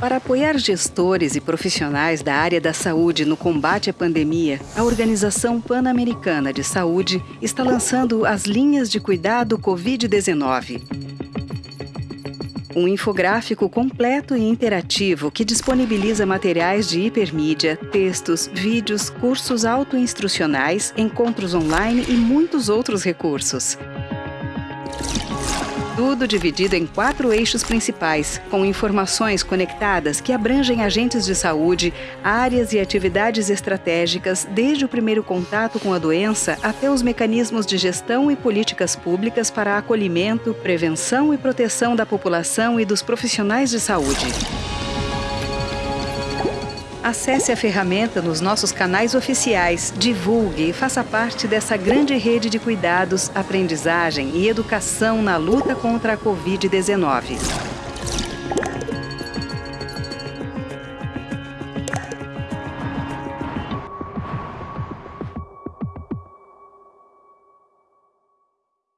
Para apoiar gestores e profissionais da área da saúde no combate à pandemia, a Organização Pan-Americana de Saúde está lançando as linhas de cuidado Covid-19. Um infográfico completo e interativo que disponibiliza materiais de hipermídia, textos, vídeos, cursos autoinstrucionais, encontros online e muitos outros recursos. Tudo dividido em quatro eixos principais, com informações conectadas que abrangem agentes de saúde, áreas e atividades estratégicas, desde o primeiro contato com a doença até os mecanismos de gestão e políticas públicas para acolhimento, prevenção e proteção da população e dos profissionais de saúde. Acesse a ferramenta nos nossos canais oficiais, divulgue e faça parte dessa grande rede de cuidados, aprendizagem e educação na luta contra a Covid-19.